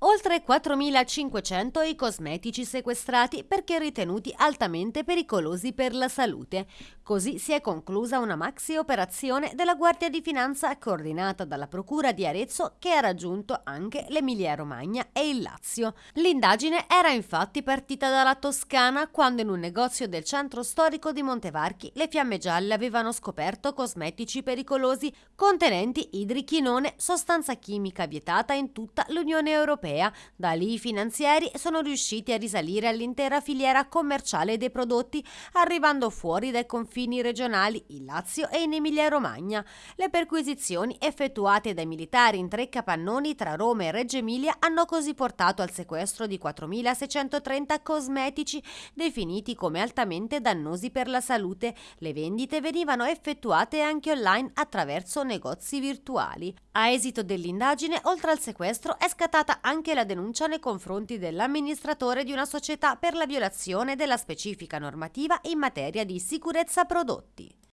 Oltre 4.500 i cosmetici sequestrati perché ritenuti altamente pericolosi per la salute. Così si è conclusa una maxi operazione della Guardia di Finanza coordinata dalla Procura di Arezzo che ha raggiunto anche l'Emilia-Romagna e il Lazio. L'indagine era infatti partita dalla Toscana quando in un negozio del centro storico di Montevarchi le fiamme gialle avevano scoperto cosmetici pericolosi contenenti idrichinone, sostanza chimica vietata in tutta l'Unione Europea europea. Da lì i finanzieri sono riusciti a risalire all'intera filiera commerciale dei prodotti, arrivando fuori dai confini regionali in Lazio e in Emilia-Romagna. Le perquisizioni effettuate dai militari in tre capannoni tra Roma e Reggio Emilia hanno così portato al sequestro di 4.630 cosmetici definiti come altamente dannosi per la salute. Le vendite venivano effettuate anche online attraverso negozi virtuali. A esito dell'indagine, oltre al sequestro, è scattata anche la denuncia nei confronti dell'amministratore di una società per la violazione della specifica normativa in materia di sicurezza prodotti.